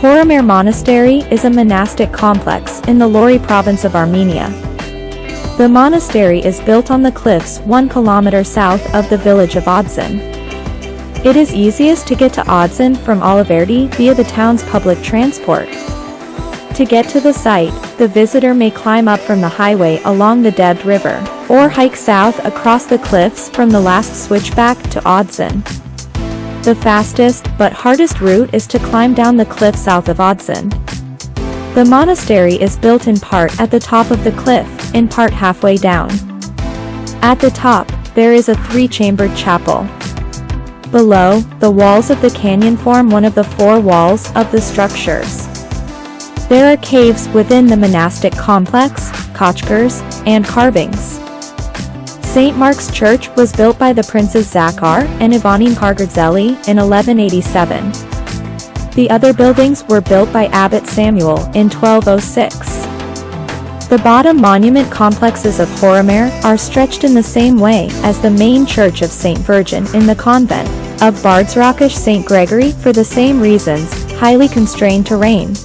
Horomayr Monastery is a monastic complex in the Lori province of Armenia. The monastery is built on the cliffs 1 kilometer south of the village of Odzun. It is easiest to get to Odzun from Alaverdi via the town's public transport. To get to the site, the visitor may climb up from the highway along the Debed River, or hike south across the cliffs from the last switchback to Odzun. The fastest, but hardest route is to climb down the cliff south of Odzun. The monastery is built in part at the top of the cliff, in part halfway down. At the top, there is a three-chambered chapel. Below, the walls of the canyon form one of the four walls of the structures. There are caves within the monastic complex, khachkars, and carvings. St. Mark's Church was built by the princes Zakare and Ivanin Mkhargrdzeli in 1187. The other buildings were built by Abbot Samuel in 1206. The bottom monument complexes of Horomayr are stretched in the same way as the main church of St. Virgin in the convent of Bardzrakash St. Gregory for the same reasons, highly constrained terrain.